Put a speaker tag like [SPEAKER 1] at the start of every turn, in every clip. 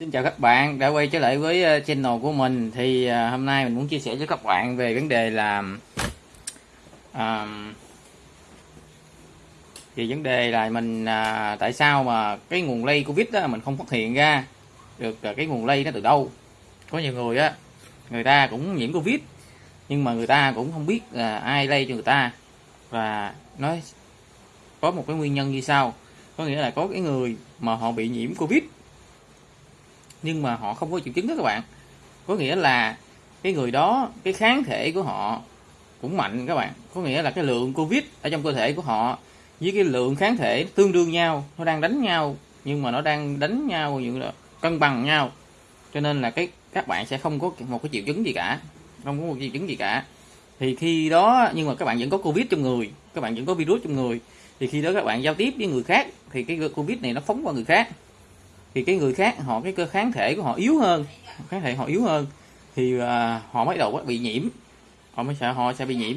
[SPEAKER 1] Xin chào các bạn đã quay trở lại với ờ, channel của mình. Thì ờ, hôm nay mình muốn chia sẻ với các bạn về vấn đề là à, thì vấn đề là mình uh, tại sao mà cái nguồn lây covid đó mình không phát hiện ra được cái nguồn lây nó từ đâu. Có nhiều người á người ta cũng nhiễm covid nhưng mà người ta cũng không biết là ai lây cho người ta. Và nói có một cái nguyên nhân như sau. Có nghĩa là có cái người mà họ bị nhiễm covid nhưng mà họ không có triệu chứng đó các bạn. Có nghĩa là cái người đó, cái kháng thể của họ cũng mạnh các bạn. Có nghĩa là cái lượng covid ở trong cơ thể của họ với cái lượng kháng thể tương đương nhau, nó đang đánh nhau, nhưng mà nó đang đánh nhau như là cân bằng nhau. Cho nên là cái, các bạn sẽ không có một cái triệu chứng gì cả, không có một triệu chứng gì cả. Thì khi đó, nhưng mà các bạn vẫn có covid trong người, các bạn vẫn có virus trong người, thì khi đó các bạn giao tiếp với người khác, thì cái covid này nó phóng qua người khác thì cái người khác họ cái cơ kháng thể của họ yếu hơn kháng thể họ yếu hơn thì uh, họ bắt đầu bị nhiễm. Họ mới sợ họ sẽ bị nhiễm.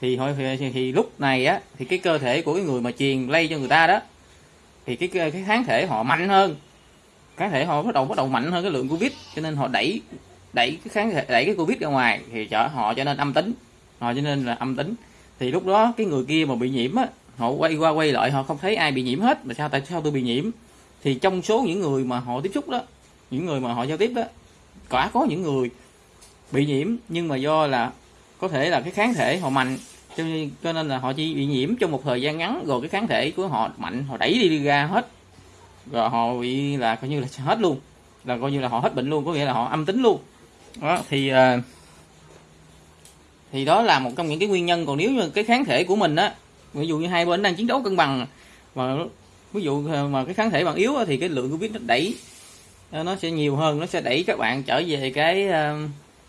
[SPEAKER 1] Thì, thì, thì lúc này á thì cái cơ thể của cái người mà truyền lây cho người ta đó thì cái cái kháng thể họ mạnh hơn. Kháng thể họ bắt đầu bắt đầu mạnh hơn cái lượng covid cho nên họ đẩy đẩy cái kháng thể đẩy cái covid ra ngoài thì trở họ cho nên âm tính. Họ cho nên là âm tính. Thì lúc đó cái người kia mà bị nhiễm á họ quay qua quay lại họ không thấy ai bị nhiễm hết mà sao tại sao tôi bị nhiễm? Thì trong số những người mà họ tiếp xúc đó những người mà họ giao tiếp đó quả có những người bị nhiễm nhưng mà do là có thể là cái kháng thể họ mạnh cho nên, cho nên là họ chỉ bị nhiễm trong một thời gian ngắn rồi cái kháng thể của họ mạnh họ đẩy đi, đi ra hết. Rồi họ bị là coi như là hết luôn là coi như là họ hết bệnh luôn có nghĩa là họ âm tính luôn. Đó thì ờ, thì đó là một trong những cái nguyên nhân. Còn nếu như cái kháng thể của mình á ví dụ như hai bên đang chiến đấu cân bằng mà ví dụ ờ, mà cái kháng thể bạn yếu thì cái lượng covid nó đẩy ờ, nó sẽ nhiều hơn nó sẽ đẩy các bạn trở về cái ờ,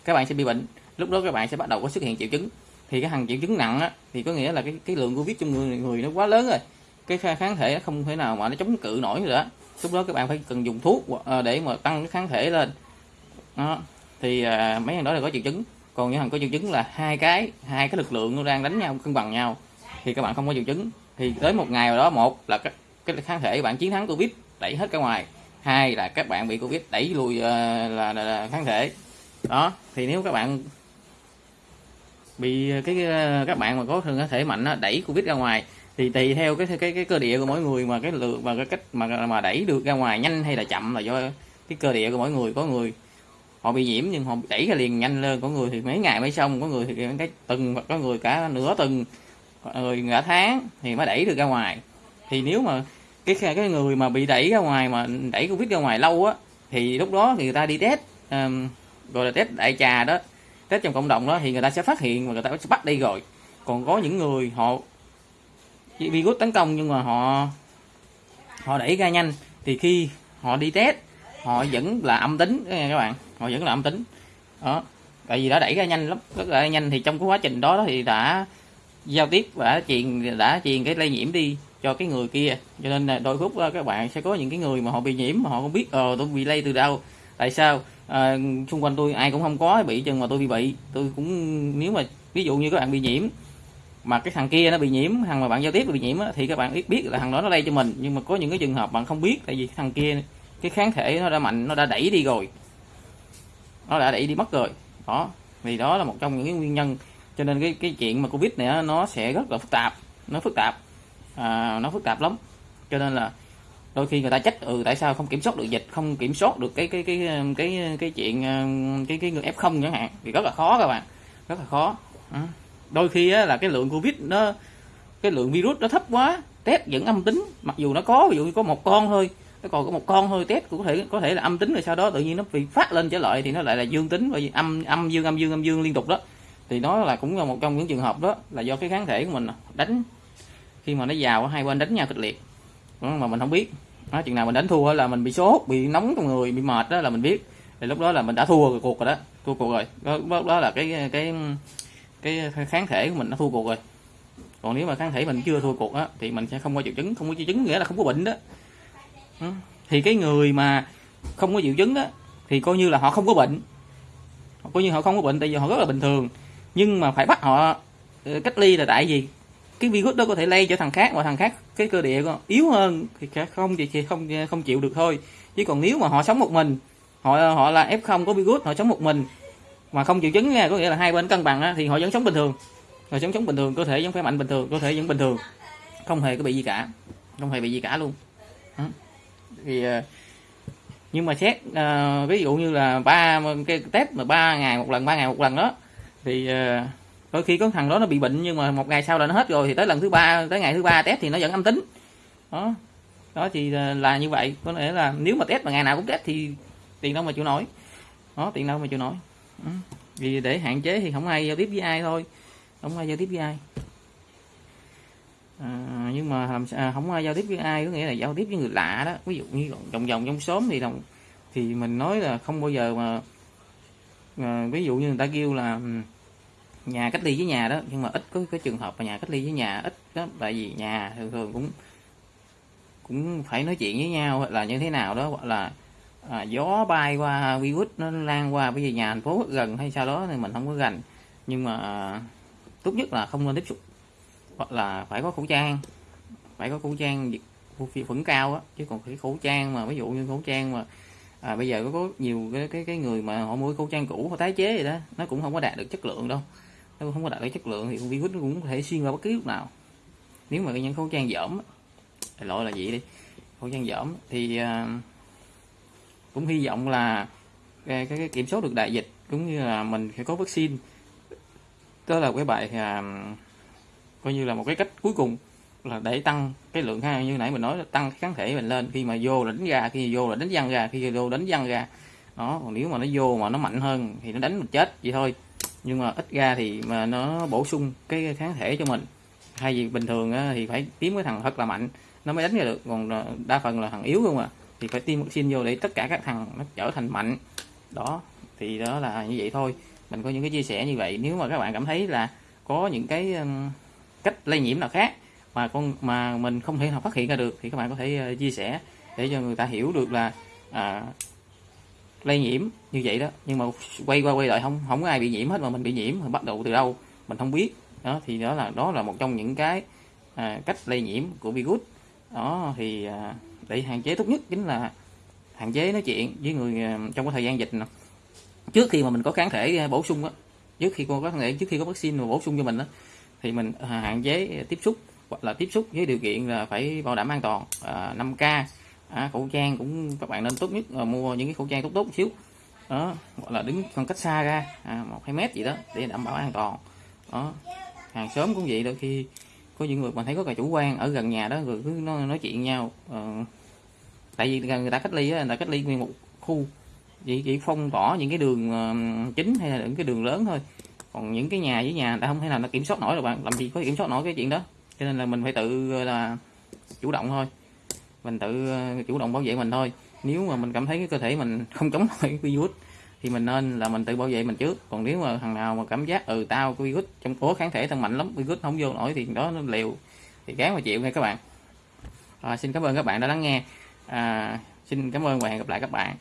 [SPEAKER 1] các bạn sẽ bị bệnh. Lúc đó các bạn sẽ bắt đầu có xuất hiện triệu chứng. Thì cái hàng triệu chứng nặng á, thì có nghĩa là cái cái lượng covid trong người người nó quá lớn rồi. Cái kháng thể nó không thể nào mà nó chống cự nổi nữa. Lúc đó các bạn phải cần dùng thuốc để mà tăng cái kháng thể lên. Đó. thì mấy thằng đó là có triệu chứng. Còn những thằng có triệu chứng là hai cái hai cái lực lượng nó đang đánh nhau cân bằng nhau thì các bạn không có triệu chứng. Thì tới một ngày nào đó một là cái kháng thể bạn chiến thắng covid đẩy hết ra ngoài. Hai là các bạn bị covid đẩy lùi uh, là, là, là kháng thể. Đó thì nếu các bạn bị ờ, cái ờ, các bạn mà có thường có thể mạnh đó, đẩy covid ra ngoài thì tùy theo cái cái cái cơ địa của mỗi người mà cái lượng và cái cách mà mà đẩy được ra ngoài nhanh hay là chậm là do cái cơ địa của mỗi người. Có người họ bị nhiễm nhưng họ đẩy ra liền nhanh lên. Có người thì mấy ngày mới xong có người thì cái tuần có người cả nửa tuần người cả tháng thì mới đẩy được ra ngoài thì nếu mà cái cái người mà bị đẩy ra ngoài mà đẩy covid ra ngoài lâu á thì lúc đó thì người ta đi test um, gọi là test đại trà đó. Test trong cộng đồng đó thì người ta sẽ phát hiện và người ta sẽ bắt đi rồi. Còn có những người họ virus tấn công nhưng mà họ họ đẩy ra nhanh. Thì khi họ đi test họ vẫn là âm tính các bạn họ vẫn là âm tính. Đó tại vì đã đẩy ra nhanh lắm rất là nhanh. Thì trong cái quá trình đó thì đã giao tiếp và đã truyền đã truyền cái lây nhiễm đi cho cái người kia. Cho nên là đôi lúc ờ, các bạn sẽ có những cái người mà họ bị nhiễm mà họ không biết ờ tôi bị lây từ đâu tại sao? À, xung quanh tôi ai cũng không có bị chừng mà tôi bị bị tôi cũng nếu mà ví dụ như các bạn bị nhiễm mà cái thằng kia nó bị nhiễm thằng mà bạn giao tiếp bị nhiễm thì các bạn biết biết là thằng đó nó lây cho mình. Nhưng mà có những cái trường hợp bạn không biết tại vì thằng kia cái kháng thể nó đã mạnh nó đã đẩy đi rồi. Nó đã đẩy đi mất rồi. Đó vì đó là một trong những cái nguyên nhân. Cho nên cái cái chuyện mà covid này nó sẽ rất là phức tạp nó phức tạp à, nó phức tạp lắm. Cho nên là đôi khi người ta trách ừ tại sao không kiểm soát được dịch không kiểm soát được cái cái cái cái cái chuyện ờ, cái cái người f không chẳng hạn thì rất là khó các bạn. Rất là khó. Ừ. Đôi khi á, là cái lượng covid nó cái lượng virus nó thấp quá test vẫn âm tính. Mặc dù nó có ví dụ như có một con thôi nó còn có một con thôi test cũng có thể có thể là âm tính rồi sau đó tự nhiên nó bị phát lên trở lại thì nó lại là dương tính bởi vì âm âm dương âm dương âm dương liên tục đó. Thì nó là cũng là một trong những trường hợp đó là do cái kháng thể của mình đánh khi mà nó vào hai bên đánh nhau kịch liệt. Mà mình không biết. Đó, chừng nào mình đánh thua là mình bị sốt bị nóng trong người bị mệt đó là mình biết. Thì lúc đó là mình đã thua cuộc rồi đó. Thua cuộc rồi. Đó, đó, đó là cái cái cái kháng thể của mình nó thua cuộc rồi. Còn nếu mà kháng thể mình chưa thua cuộc á thì mình sẽ không có triệu chứng không có triệu chứng nghĩa là không có bệnh đó. Thì cái người mà không có triệu chứng đó thì coi như là họ không có bệnh. Coi như họ không có bệnh tại vì họ rất là bình thường. Nhưng mà phải bắt họ ờ, cách ly là tại vì cái virus đó có thể lây cho thằng khác và thằng khác cái cơ địa yếu hơn thì không thì không không chịu được thôi. Chứ còn nếu mà họ sống một mình họ họ là f0 có virus họ sống một mình mà không triệu chứng nha có nghĩa là hai bên cân bằng á, thì họ vẫn sống bình thường. Họ sống sống bình thường cơ thể vẫn khỏe mạnh bình thường cơ thể vẫn bình thường. Không hề có bị gì cả không hề bị gì cả luôn. Đó. thì ờ, nhưng mà xét uh, ví dụ như là ba cái test mà ba ngày một lần ba ngày một lần đó thì uh, đôi khi có thằng đó nó bị bệnh nhưng mà một ngày sau là nó hết rồi thì tới lần thứ ba tới ngày thứ ba test thì nó vẫn âm tính. Đó. Đó thì ờ, là như vậy. Có nghĩa là nếu mà test mà ngày nào cũng test thì tiền đâu mà chịu nổi. Đó tiền đâu mà chịu nổi. Ừ. vì để hạn chế thì không ai giao tiếp với ai thôi. Không ai giao tiếp với ai. À, nhưng mà làm à, không ai giao tiếp với ai có nghĩa là giao tiếp với người lạ đó. Ví dụ như vòng vòng trong xóm thì đồng thì mình nói là không bao giờ mà à, ví dụ như người ta kêu là nhà cách ly với nhà đó nhưng mà ít có cái trường hợp mà nhà cách ly với nhà ít đó tại vì nhà thường thường cũng cũng phải nói chuyện với nhau là như thế nào đó hoặc là à, gió bay qua virus nó lan qua bây giờ nhà thành phố gần hay sao đó thì mình không có gần nhưng mà à, tốt nhất là không nên tiếp xúc hoặc là phải có khẩu trang phải có khẩu trang phẫn cao á chứ còn cái khẩu trang mà ví dụ như khẩu trang mà à, bây giờ có, có nhiều cái, cái cái người mà họ mua khẩu trang cũ họ tái chế vậy đó nó cũng không có đạt được chất lượng đâu nếu không có đạt cái chất lượng thì con virus nó cũng có thể xuyên vào bất cứ lúc nào. Nếu mà những khẩu trang dởm loại là gì đi? Khẩu trang dởm thì à, cũng hy vọng là cái, cái, cái kiểm soát được đại dịch cũng như là mình phải có vaccine. Đó là cái bài à, coi như là một cái cách cuối cùng là để tăng cái lượng ha như nãy mình nói là tăng kháng thể mình lên. Khi mà vô là đánh ra khi vô là đánh văng ra khi vô đánh văng ra đó còn nếu mà nó vô mà nó mạnh hơn thì nó đánh mình chết vậy thôi nhưng mà ít ra thì mà nó bổ sung cái kháng thể cho mình. Hay gì bình thường thì phải tiêm cái thằng thật là mạnh nó mới đánh ra được. Còn ờ, đa phần là thằng yếu không à thì phải tiêm vaccine vô để tất cả các thằng nó trở thành mạnh. Đó thì đó là như vậy thôi. Mình có những cái chia sẻ như vậy. Nếu mà các bạn cảm thấy là có những cái cách lây nhiễm nào khác mà con mà mình không thể nào phát hiện ra được thì các bạn có thể ờ, chia sẻ để cho người ta hiểu được là à, lây nhiễm như vậy đó. Nhưng mà quay qua quay lại không không có ai bị nhiễm hết mà mình bị nhiễm bắt đầu từ đâu mình không biết. Đó thì đó là đó là một trong những cái à, cách lây nhiễm của virus. Đó thì à, để hạn chế tốt nhất chính là hạn chế nói chuyện với người à, trong cái thời gian dịch này. trước khi mà mình có kháng thể à, bổ sung á trước khi có kháng thể trước khi có vaccine mà bổ sung cho mình đó thì mình à, hạn chế tiếp xúc hoặc là tiếp xúc với điều kiện là phải bảo đảm an toàn à, 5k à, khẩu trang cũng các bạn nên tốt nhất là mua những cái khẩu trang tốt tốt một xíu. Đó gọi là đứng khoảng cách xa ra à, một hai mét gì đó để đảm bảo an toàn. Đó hàng xóm cũng vậy đôi khi có những người mà thấy có cả chủ quan ở gần nhà đó rồi cứ nói, nói chuyện nhau ờ, tại vì người ta cách ly đó, người ta cách ly nguyên một khu chỉ chỉ phong tỏa những cái đường ờ, chính hay là những cái đường lớn thôi. Còn những cái nhà với nhà người ta không thể nào nó kiểm soát nổi rồi bạn làm gì có kiểm soát nổi cái chuyện đó. Cho nên là mình phải tự là chủ động thôi mình tự ờ, chủ động bảo vệ mình thôi. Nếu mà mình cảm thấy cái cơ thể mình không chống nổi virus thì mình nên là mình tự bảo vệ mình trước. Còn nếu mà thằng nào mà cảm giác ừ tao có virus trong cố kháng thể thằng mạnh lắm virus không vô nổi thì đó nó liều thì gán mà chịu nha các bạn. À, xin cảm ơn các bạn đã lắng nghe. À, xin cảm ơn và hẹn gặp lại các bạn.